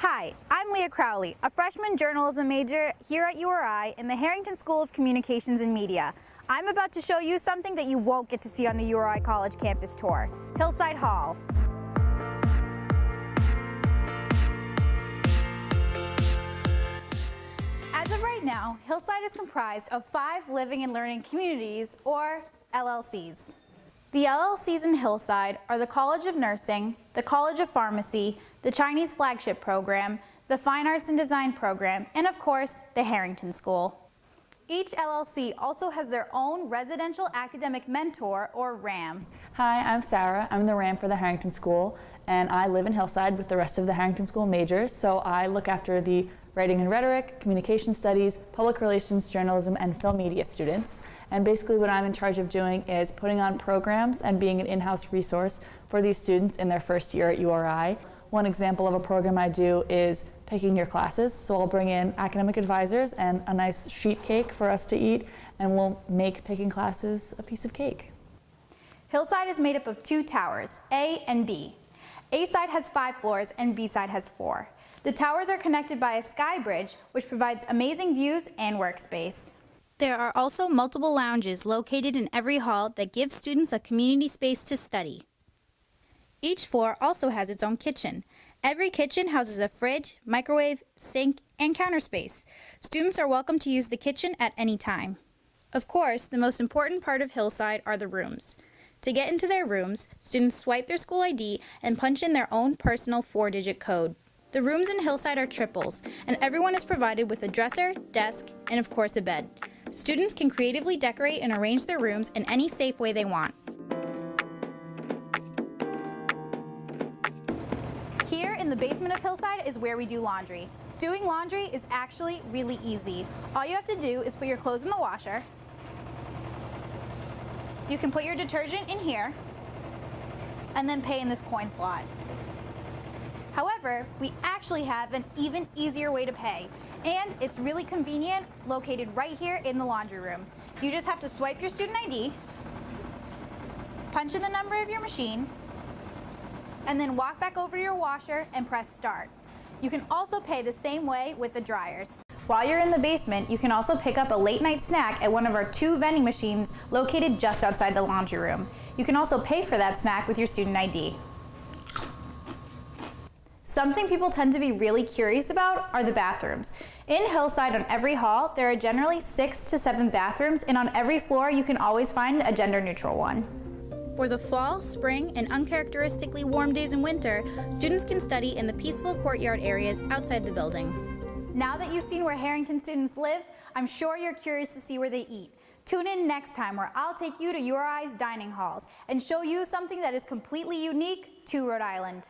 Hi, I'm Leah Crowley, a freshman journalism major here at URI in the Harrington School of Communications and Media. I'm about to show you something that you won't get to see on the URI College campus tour, Hillside Hall. As of right now, Hillside is comprised of five living and learning communities, or LLCs. The LLCs in Hillside are the College of Nursing, the College of Pharmacy, the Chinese Flagship Program, the Fine Arts and Design Program, and of course, the Harrington School. Each LLC also has their own Residential Academic Mentor, or RAM. Hi, I'm Sarah. I'm the RAM for the Harrington School, and I live in Hillside with the rest of the Harrington School majors, so I look after the writing and rhetoric, communication studies, public relations, journalism, and film media students. And basically what I'm in charge of doing is putting on programs and being an in-house resource for these students in their first year at URI. One example of a program I do is picking your classes. So I'll bring in academic advisors and a nice sheet cake for us to eat, and we'll make picking classes a piece of cake. Hillside is made up of two towers, A and B. A side has five floors and B side has four. The towers are connected by a sky bridge, which provides amazing views and workspace. There are also multiple lounges located in every hall that give students a community space to study. Each floor also has its own kitchen. Every kitchen houses a fridge, microwave, sink, and counter space. Students are welcome to use the kitchen at any time. Of course, the most important part of Hillside are the rooms. To get into their rooms, students swipe their school ID and punch in their own personal four-digit code. The rooms in Hillside are triples, and everyone is provided with a dresser, desk, and of course a bed. Students can creatively decorate and arrange their rooms in any safe way they want. Here in the basement of Hillside is where we do laundry. Doing laundry is actually really easy. All you have to do is put your clothes in the washer. You can put your detergent in here and then pay in this coin slot. However, we actually have an even easier way to pay. And it's really convenient, located right here in the laundry room. You just have to swipe your student ID, punch in the number of your machine, and then walk back over to your washer and press start. You can also pay the same way with the dryers. While you're in the basement, you can also pick up a late night snack at one of our two vending machines located just outside the laundry room. You can also pay for that snack with your student ID. Something people tend to be really curious about are the bathrooms. In Hillside on every hall, there are generally six to seven bathrooms and on every floor you can always find a gender neutral one. For the fall, spring, and uncharacteristically warm days in winter, students can study in the peaceful courtyard areas outside the building. Now that you've seen where Harrington students live, I'm sure you're curious to see where they eat. Tune in next time where I'll take you to URI's dining halls and show you something that is completely unique to Rhode Island.